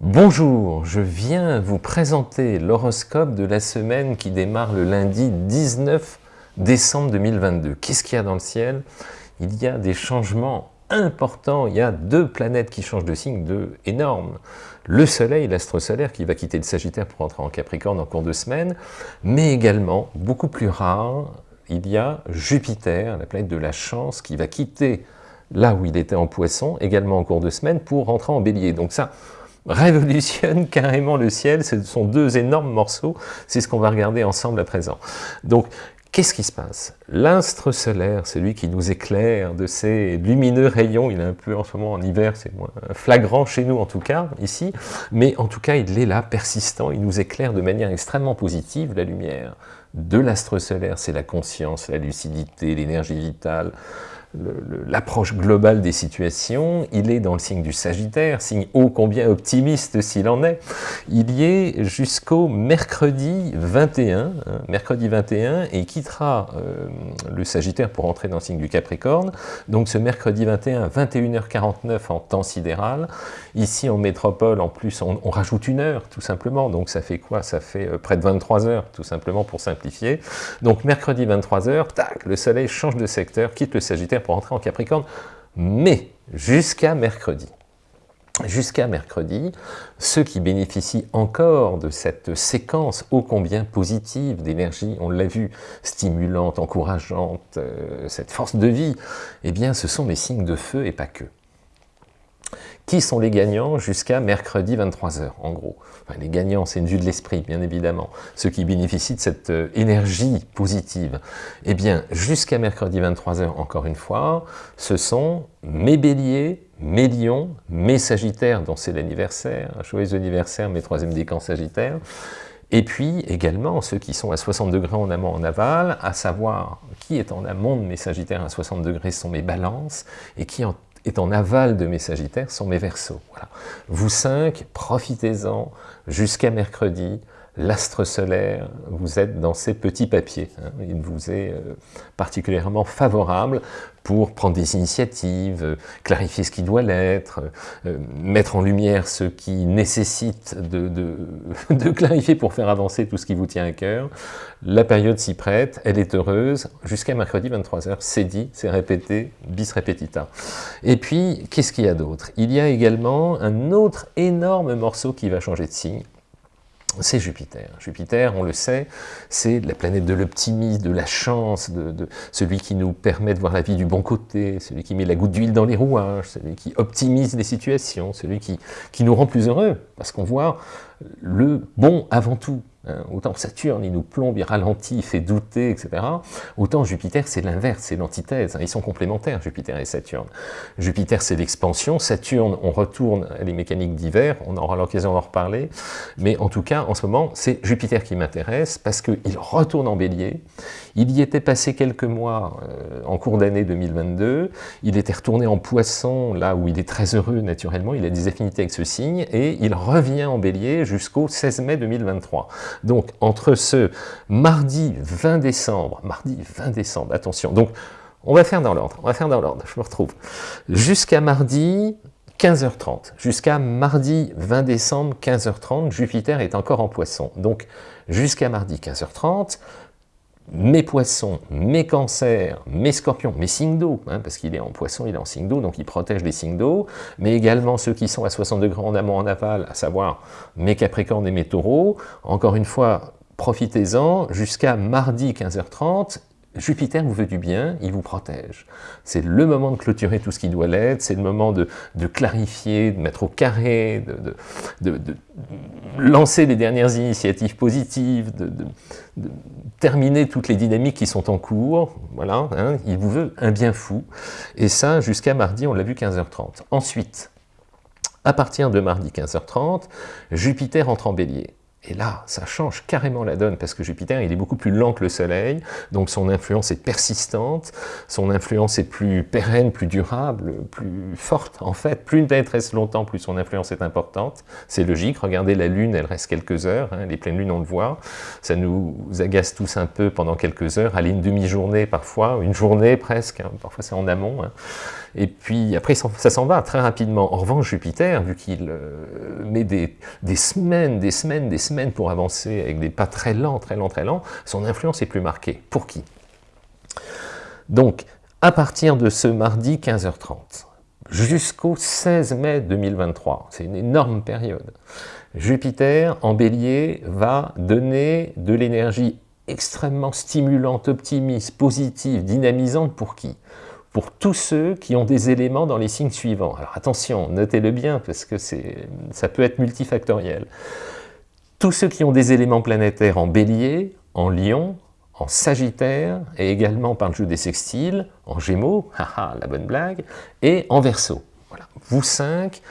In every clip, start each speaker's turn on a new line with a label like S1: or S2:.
S1: Bonjour, je viens vous présenter l'horoscope de la semaine qui démarre le lundi 19 décembre 2022. Qu'est-ce qu'il y a dans le ciel? Il y a des changements importants, il y a deux planètes qui changent de signe, deux énormes. Le soleil, l'astre solaire qui va quitter le Sagittaire pour entrer en Capricorne en cours de semaine, mais également, beaucoup plus rare, il y a Jupiter, la planète de la chance, qui va quitter là où il était en poisson, également en cours de semaine, pour rentrer en bélier. Donc ça, révolutionne carrément le ciel. Ce sont deux énormes morceaux. C'est ce qu'on va regarder ensemble à présent. Donc, qu'est-ce qui se passe? L'astre solaire, celui qui nous éclaire de ses lumineux rayons, il est un peu en ce moment en hiver, c'est moins flagrant chez nous en tout cas, ici, mais en tout cas il est là, persistant, il nous éclaire de manière extrêmement positive, la lumière de l'astre solaire, c'est la conscience, la lucidité, l'énergie vitale, l'approche globale des situations, il est dans le signe du Sagittaire, signe ô combien optimiste s'il en est, il y est jusqu'au mercredi 21, hein, mercredi 21, et quittera euh, le Sagittaire pour entrer dans le signe du Capricorne, donc ce mercredi 21, 21h49 en temps sidéral, ici en métropole, en plus, on, rajoute une heure, tout simplement, donc ça fait quoi? Ça fait euh, près de 23 heures, tout simplement, pour simplifier, donc mercredi 23h, tac, le soleil change de secteur, quitte le Sagittaire pour entrer en Capricorne, mais jusqu'à mercredi. Jusqu'à mercredi, ceux qui bénéficient encore de cette séquence ô combien positive d'énergie, on l'a vu, stimulante, encourageante, euh, cette force de vie, eh bien ce sont les signes de feu et pas que. Qui sont les gagnants jusqu'à mercredi 23h, en gros? Les gagnants, c'est une vue de l'esprit, bien évidemment. Ceux qui bénéficient de cette euh, énergie positive. Eh bien, jusqu'à mercredi 23h, encore une fois, ce sont mes béliers, mes lions, mes sagittaires, dont c'est l'anniversaire, joyeux anniversaire, mes troisième décans sagittaires, et puis également ceux qui sont à 60 degrés en amont en aval, à savoir qui est en amont de mes sagittaires à 60 degrés sont mes balances, et qui en est en aval de mes Sagittaires sont mes. Voilà. Vous cinq, profitez-en jusqu'à mercredi, l'astre solaire, vous êtes dans ces petits papiers. Hein. Il vous est euh, particulièrement favorable pour prendre des initiatives, euh, clarifier ce qui doit l'être, euh, mettre en lumière ce qui nécessite de, de, clarifier pour faire avancer tout ce qui vous tient à cœur. La période s'y prête, elle est heureuse, jusqu'à mercredi 23h, c'est dit, c'est répété, bis repetita. Et puis, qu'est-ce qu'il y a d'autre? Il y a également un autre énorme morceau qui va changer de signe, c'est Jupiter. Jupiter, on le sait, c'est la planète de l'optimisme, de la chance, de, celui qui nous permet de voir la vie du bon côté, celui qui met la goutte d'huile dans les rouages, celui qui optimise les situations, celui qui, qui nous rend plus heureux, parce qu'on voit le bon avant tout. Hein, autant Saturne, il nous plombe, il ralentit, il fait douter, etc. Autant Jupiter, c'est l'inverse, c'est l'antithèse. Hein, ils sont complémentaires, Jupiter et Saturne. Jupiter, c'est l'expansion. Saturne, on retourne à les mécaniques d'hiver. On aura l'occasion d'en reparler. Mais en tout cas, en ce moment, c'est Jupiter qui m'intéresse parce qu'il retourne en bélier. Il y était passé quelques mois euh, en cours d'année 2022. Il était retourné en poisson, là où il est très heureux naturellement. Il a des affinités avec ce signe. Et il revient en bélier jusqu'au 16 mai 2023. Donc, entre ce mardi 20 décembre, mardi 20 décembre, attention, donc, on va faire dans l'ordre, on va faire dans l'ordre, je me retrouve, jusqu'à mardi 15h30, jusqu'à mardi 20 décembre 15h30, Jupiter est encore en poisson, donc jusqu'à mardi 15h30, mes poissons, mes cancers, mes scorpions, mes signes d'eau, hein, parce qu'il est en poisson, il est en signe d'eau, donc il protège les signes d'eau, mais également ceux qui sont à 60 degrés en amont, en aval, à savoir mes capricornes et mes taureaux. Encore une fois, profitez-en jusqu'à mardi 15h30, Jupiter vous veut du bien, il vous protège. C'est le moment de clôturer tout ce qui doit l'être, c'est le moment de, clarifier, de mettre au carré, de, lancer les dernières initiatives positives, de, terminer toutes les dynamiques qui sont en cours. Voilà, hein, il vous veut un bien fou. Et ça, jusqu'à mardi, on l'a vu 15h30. Ensuite, à partir de mardi 15h30, Jupiter entre en bélier. Et là, ça change carrément la donne, parce que Jupiter, il est beaucoup plus lent que le Soleil, donc son influence est persistante, son influence est plus pérenne, plus durable, plus forte, en fait. Plus une planète reste longtemps, plus son influence est importante. C'est logique, regardez la Lune, elle reste quelques heures, hein, les pleines lunes, on le voit. Ça nous agace tous un peu pendant quelques heures, aller une demi-journée parfois, une journée presque, hein, parfois c'est en amont. Hein. Et puis après, ça s'en va très rapidement. En revanche, Jupiter, vu qu'il euh, met des, semaines, des semaines, des semaines pour avancer avec des pas très lents, très lents, très lents, son influence est plus marquée. Pour qui? Donc, à partir de ce mardi 15h30, jusqu'au 16 mai 2023, c'est une énorme période, Jupiter en bélier va donner de l'énergie extrêmement stimulante, optimiste, positive, dynamisante pour qui? Pour tous ceux qui ont des éléments dans les signes suivants. Alors attention, notez-le bien, parce que ça peut être multifactoriel. Tous ceux qui ont des éléments planétaires en bélier, en lion, en sagittaire, et également par le jeu des sextiles, en gémeaux, haha, la bonne blague, et en verso. Voilà. Vous cinq,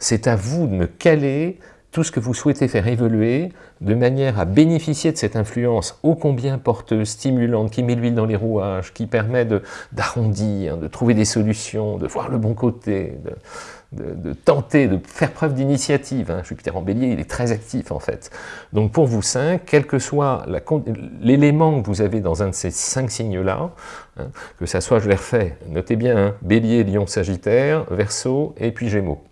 S1: c'est à vous de me caler tout ce que vous souhaitez faire évoluer de manière à bénéficier de cette influence ô combien porteuse, stimulante, qui met l'huile dans les rouages, qui permet d'arrondir, de, trouver des solutions, de voir le bon côté, tenter, de faire preuve d'initiative. Hein. Jupiter en bélier, il est très actif en fait. Donc pour vous cinq, quel que soit l'élément que vous avez dans un de ces cinq signes-là, hein, que ça soit, je les refais, notez bien, hein, bélier, lion, sagittaire, verseau et puis gémeaux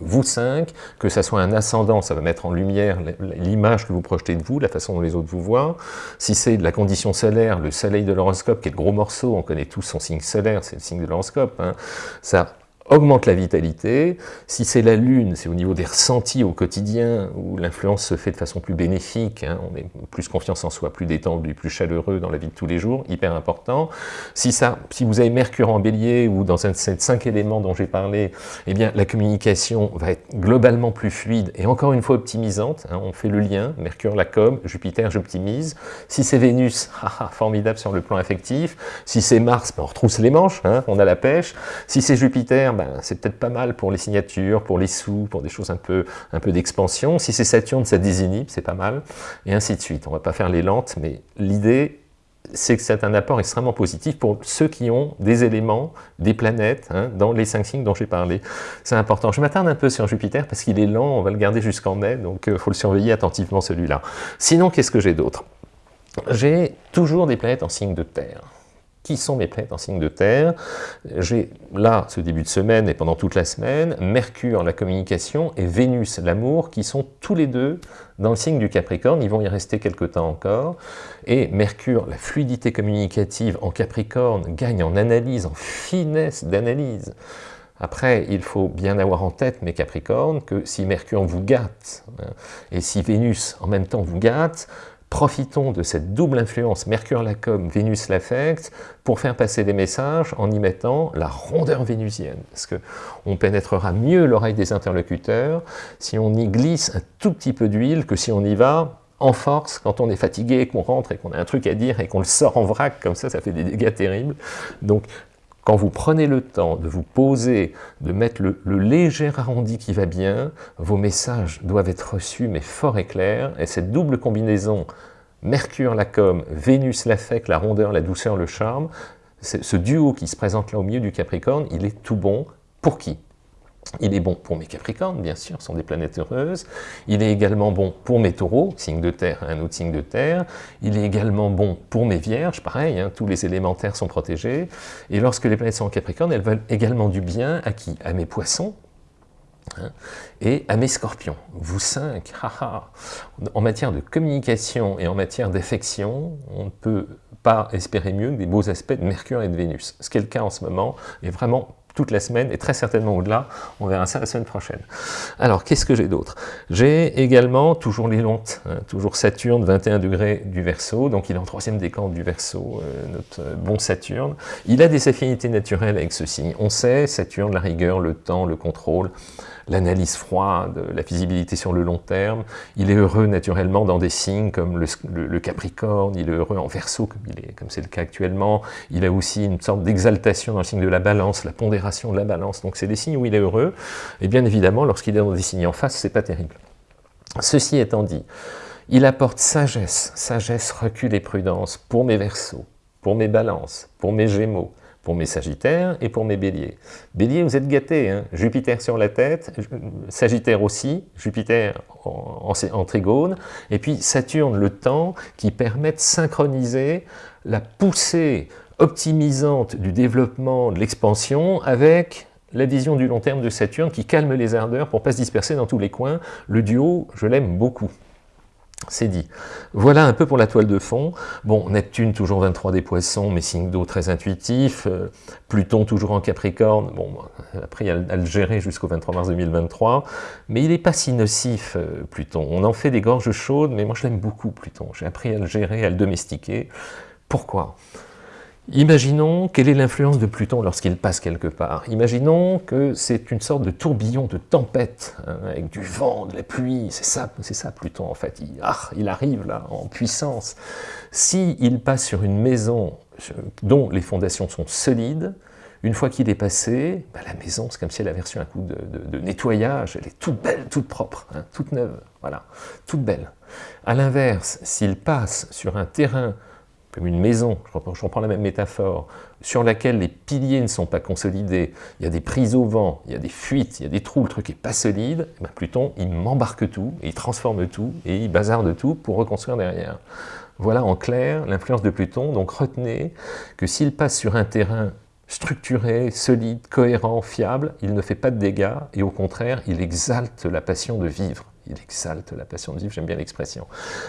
S1: vous cinq, que ça soit un ascendant, ça va mettre en lumière l'image que vous projetez de vous, la façon dont les autres vous voient. Si c'est de la condition solaire, le soleil de l'horoscope, qui est le gros morceau, on connaît tous son signe solaire, c'est le signe de l'horoscope, ça augmente la vitalité. Si c'est la Lune, c'est au niveau des ressentis au quotidien, où l'influence se fait de façon plus bénéfique, hein, on est plus confiance en soi, plus détendu, plus chaleureux dans la vie de tous les jours, hyper important. Si, ça, si vous avez Mercure en bélier, ou dans un de ces cinq éléments dont j'ai parlé, eh bien la communication va être globalement plus fluide, et encore une fois optimisante, hein, on fait le lien, Mercure la com, Jupiter j'optimise. Si c'est Vénus, formidable sur le plan affectif. Si c'est Mars, ben, on retrousse les manches, hein, on a la pêche. Si c'est Jupiter, ben, c'est peut-être pas mal pour les signatures, pour les sous, pour des choses un peu, un peu d'expansion. Si c'est Saturne, ça désinhibe, c'est pas mal, et ainsi de suite. On va pas faire les lentes, mais l'idée, c'est que c'est un apport extrêmement positif pour ceux qui ont des éléments, des planètes, hein, dans les cinq signes dont j'ai parlé. C'est important. Je m'attarde un peu sur Jupiter parce qu'il est lent, on va le garder jusqu'en mai, donc il euh, faut le surveiller attentivement celui-là. Sinon, qu'est-ce que j'ai d'autre? J'ai toujours des planètes en signe de terre qui sont mes planètes en signe de terre. J'ai là, ce début de semaine et pendant toute la semaine, Mercure, la communication, et Vénus, l'amour, qui sont tous les deux dans le signe du Capricorne. Ils vont y rester quelques temps encore. Et Mercure, la fluidité communicative en Capricorne, gagne en analyse, en finesse d'analyse. Après, il faut bien avoir en tête, mes Capricornes, que si Mercure vous gâte, hein, et si Vénus en même temps vous gâte, Profitons de cette double influence Mercure la com, Vénus l'affecte pour faire passer des messages en y mettant la rondeur vénusienne. Parce qu'on pénétrera mieux l'oreille des interlocuteurs si on y glisse un tout petit peu d'huile que si on y va en force quand on est fatigué, qu'on rentre et qu'on a un truc à dire et qu'on le sort en vrac, comme ça, ça fait des dégâts terribles. Donc quand vous prenez le temps de vous poser, de mettre le, léger arrondi qui va bien, vos messages doivent être reçus, mais fort et clairs, et cette double combinaison Mercure la com, Vénus l'affect, la rondeur, la douceur, le charme, ce duo qui se présente là au milieu du Capricorne, il est tout bon. Pour qui? Il est bon pour mes Capricornes, bien sûr, sont des planètes heureuses. Il est également bon pour mes Taureaux, signe de terre, un autre signe de terre. Il est également bon pour mes Vierges, pareil, hein, tous les élémentaires sont protégés. Et lorsque les planètes sont en Capricorne, elles veulent également du bien à qui? À mes Poissons, hein, et à mes scorpions. Vous cinq, haha. en matière de communication et en matière d'affection, on ne peut pas espérer mieux que des beaux aspects de Mercure et de Vénus. Ce qui est le cas en ce moment est vraiment toute la semaine, et très certainement au-delà, on verra ça la semaine prochaine. Alors, qu'est-ce que j'ai d'autre? J'ai également toujours les lontes, hein, toujours Saturne, 21 degrés du Verseau, donc il est en troisième décan du Verseau, euh, notre euh, bon Saturne. Il a des affinités naturelles avec ce signe. On sait, Saturne, la rigueur, le temps, le contrôle, l'analyse froide, la visibilité sur le long terme. Il est heureux naturellement dans des signes comme le, Capricorne, il est heureux en Verseau, comme c'est le cas actuellement. Il a aussi une sorte d'exaltation dans le signe de la balance, la pondération de la balance. Donc c'est des signes où il est heureux. Et bien évidemment, lorsqu'il est dans des signes en face, c'est pas terrible. Ceci étant dit, il apporte sagesse, sagesse, recul et prudence pour mes versos, pour mes balances, pour mes gémeaux, pour mes sagittaires et pour mes béliers. Bélier, vous êtes gâtés, hein Jupiter sur la tête, Sagittaire aussi, Jupiter en, en, trigone, et puis Saturne, le temps, qui permet de synchroniser la poussée optimisante du développement, de l'expansion, avec la vision du long terme de Saturne qui calme les ardeurs pour ne pas se disperser dans tous les coins. Le duo, je l'aime beaucoup. C'est dit. Voilà un peu pour la toile de fond. Bon, Neptune, toujours 23 des poissons, mais signe d'eau très intuitif. Euh, Pluton, toujours en Capricorne. Bon, après, il a à le gérer jusqu'au 23 mars 2023. Mais il n'est pas si nocif, euh, Pluton. On en fait des gorges chaudes, mais moi, je l'aime beaucoup, Pluton. J'ai appris à le gérer, à le domestiquer. Pourquoi? Imaginons quelle est l'influence de Pluton lorsqu'il passe quelque part. Imaginons que c'est une sorte de tourbillon de tempête, hein, avec du vent, de la pluie, c'est ça, Pluton en fait, il, ah, il, arrive là en puissance. S'il passe sur une maison dont les fondations sont solides, une fois qu'il est passé, bah, la maison, c'est comme si elle avait reçu un coup de, nettoyage, elle est toute belle, toute propre, hein, toute neuve, voilà, toute belle. A l'inverse, s'il passe sur un terrain comme une maison, je reprends, la même métaphore, sur laquelle les piliers ne sont pas consolidés, il y a des prises au vent, il y a des fuites, il y a des trous, le truc n'est pas solide, eh bien Pluton, il m'embarque tout, il transforme tout, et il bazarde tout pour reconstruire derrière. Voilà en clair l'influence de Pluton, donc retenez que s'il passe sur un terrain structuré, solide, cohérent, fiable, il ne fait pas de dégâts, et au contraire, il exalte la passion de vivre il exalte la passion de vivre, j'aime bien l'expression.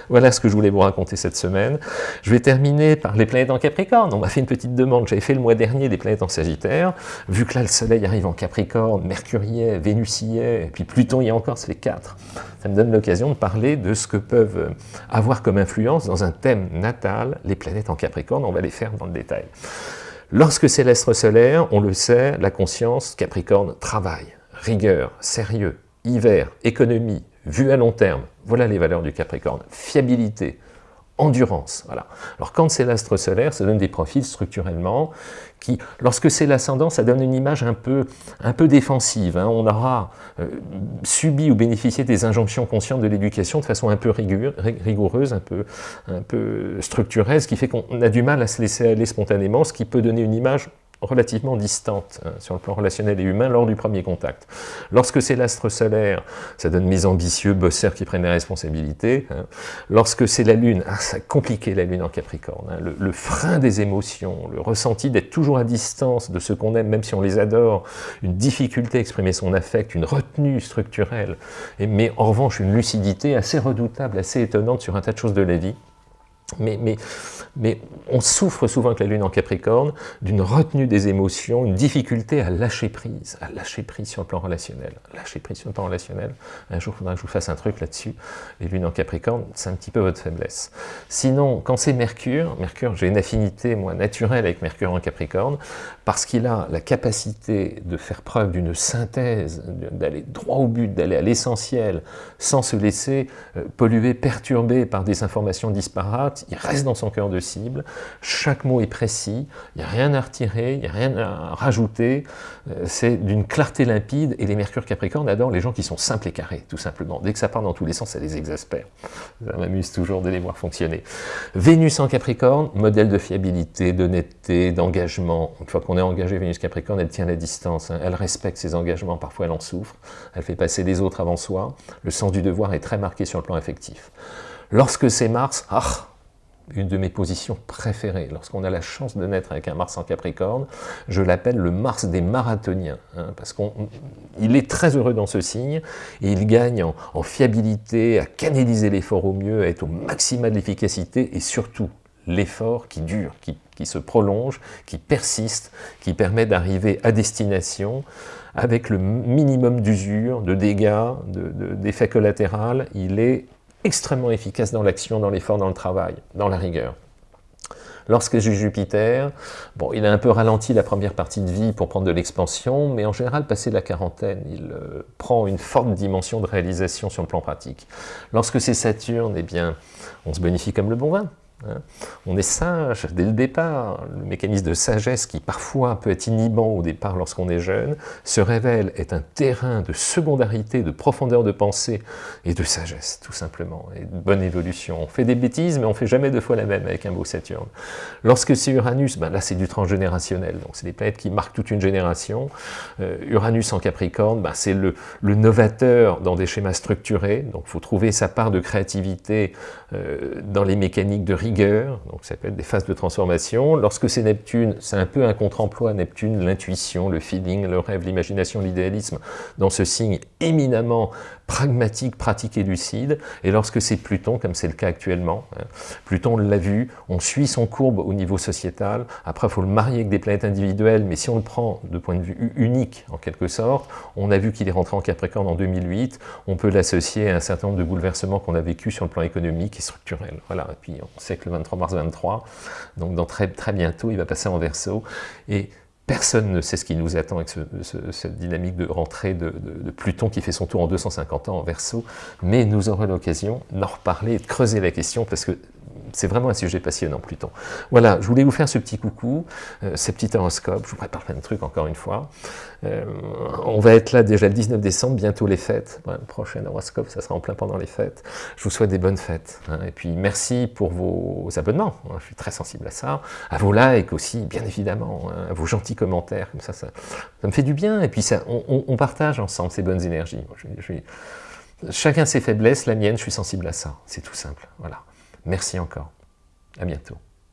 S1: Voilà ce que je voulais vous raconter cette semaine. Je vais terminer par les planètes en Capricorne. On m'a fait une petite demande, j'avais fait le mois dernier des planètes en Sagittaire. Vu que là le Soleil arrive en Capricorne, Mercure est, Vénus y est, et puis Pluton y est encore, ça fait quatre. Ça me donne l'occasion de parler de ce que peuvent avoir comme influence dans un thème natal les planètes en Capricorne. On va les faire dans le détail. Lorsque c'est l'astre solaire, on le sait, la conscience Capricorne travaille, rigueur, sérieux, hiver, économie, vue à long terme, voilà les valeurs du Capricorne. Fiabilité, endurance. Voilà. Alors quand c'est l'astre solaire, ça donne des profils structurellement qui, lorsque c'est l'ascendant, ça donne une image un peu, un peu défensive. Hein. On aura euh, subi ou bénéficié des injonctions conscientes de l'éducation de façon un peu rigoureuse, un peu, un peu structurelle, ce qui fait qu'on a du mal à se laisser aller spontanément, ce qui peut donner une image relativement distante hein, sur le plan relationnel et humain lors du premier contact. Lorsque c'est l'astre solaire, ça donne mes ambitieux bosseurs qui prennent les responsabilités. Hein. Lorsque c'est la Lune, ah, ça a compliqué la Lune en Capricorne. Hein. Le, frein des émotions, le ressenti d'être toujours à distance de ceux qu'on aime, même si on les adore, une difficulté à exprimer son affect, une retenue structurelle, et, mais en revanche une lucidité assez redoutable, assez étonnante sur un tas de choses de la vie. Mais, mais, on souffre souvent avec la Lune en Capricorne d'une retenue des émotions, une difficulté à lâcher prise, à lâcher prise sur le plan relationnel. Lâcher prise sur le plan relationnel, un jour il faudra que je vous fasse un truc là-dessus. Les Lunes en Capricorne, c'est un petit peu votre faiblesse. Sinon, quand c'est Mercure, Mercure, j'ai une affinité, moi, naturelle avec Mercure en Capricorne, parce qu'il a la capacité de faire preuve d'une synthèse, d'aller droit au but, d'aller à l'essentiel, sans se laisser euh, polluer, perturber par des informations disparates, il reste dans son cœur de chaque mot est précis, il n'y a rien à retirer, il n'y a rien à rajouter, euh, c'est d'une clarté limpide, et les Mercure Capricorne adorent les gens qui sont simples et carrés, tout simplement. Dès que ça part dans tous les sens, ça les exaspère. Ça m'amuse toujours de les voir fonctionner. Vénus en Capricorne, modèle de fiabilité, d'honnêteté, d'engagement. Une fois qu'on est engagé, Vénus Capricorne, elle tient la distance, hein. elle respecte ses engagements, parfois elle en souffre, elle fait passer les autres avant soi, le sens du devoir est très marqué sur le plan affectif. Lorsque c'est Mars, ah, une de mes positions préférées. Lorsqu'on a la chance de naître avec un Mars en Capricorne, je l'appelle le Mars des marathoniens, hein, parce qu'il est très heureux dans ce signe, et il gagne en, fiabilité, à canaliser l'effort au mieux, à être au maximum de l'efficacité, et surtout l'effort qui dure, qui, se prolonge, qui persiste, qui permet d'arriver à destination avec le minimum d'usure, de dégâts, d'effets collatéraux. Il est extrêmement efficace dans l'action, dans l'effort, dans le travail, dans la rigueur. Lorsque j'ai Jupiter, bon, il a un peu ralenti la première partie de vie pour prendre de l'expansion, mais en général, passé la quarantaine, il euh, prend une forte dimension de réalisation sur le plan pratique. Lorsque c'est Saturne, eh bien, on se bonifie comme le bon vin. Hein. On est sage dès le départ. Le mécanisme de sagesse qui parfois peut être inhibant au départ lorsqu'on est jeune, se révèle être un terrain de secondarité, de profondeur de pensée et de sagesse, tout simplement, et de bonne évolution. On fait des bêtises, mais on fait jamais deux fois la même avec un beau Saturne. Lorsque c'est Uranus, ben là c'est du transgénérationnel, donc c'est des planètes qui marquent toute une génération. Euh, Uranus en Capricorne, ben c'est le, novateur dans des schémas structurés, donc il faut trouver sa part de créativité euh, dans les mécaniques de donc ça peut être des phases de transformation. Lorsque c'est Neptune, c'est un peu un contre-emploi, Neptune, l'intuition, le feeling, le rêve, l'imagination, l'idéalisme, dans ce signe éminemment pragmatique, pratique et lucide, et lorsque c'est Pluton, comme c'est le cas actuellement, hein, Pluton l'a vu, on suit son courbe au niveau sociétal, après il faut le marier avec des planètes individuelles, mais si on le prend de point de vue unique, en quelque sorte, on a vu qu'il est rentré en Capricorne en 2008, on peut l'associer à un certain nombre de bouleversements qu'on a vécu sur le plan économique et structurel. Voilà, et puis on sait que le 23 mars 23, donc dans très, très bientôt, il va passer en Verseau, et Personne ne sait ce qui nous attend avec cette dynamique de rentrée de, Pluton qui fait son tour en 250 ans en Verseau, mais nous aurons l'occasion d'en reparler et de creuser la question parce que c'est vraiment un sujet passionnant, Pluton. Voilà, je voulais vous faire ce petit coucou, euh, ce petit horoscope, je vous prépare plein de trucs encore une fois. Euh, on va être là déjà le 19 décembre, bientôt les fêtes. le prochain horoscope, ça sera en plein pendant les fêtes. Je vous souhaite des bonnes fêtes. Hein. et puis merci pour vos abonnements, hein. je suis très sensible à ça. À vos likes aussi, bien évidemment, hein. à vos gentils commentaires, comme ça, ça, me fait du bien. Et puis ça, on, partage ensemble ces bonnes énergies. chacun ses faiblesses, la mienne, je suis sensible à ça. C'est tout simple. Voilà. Merci encore. À bientôt.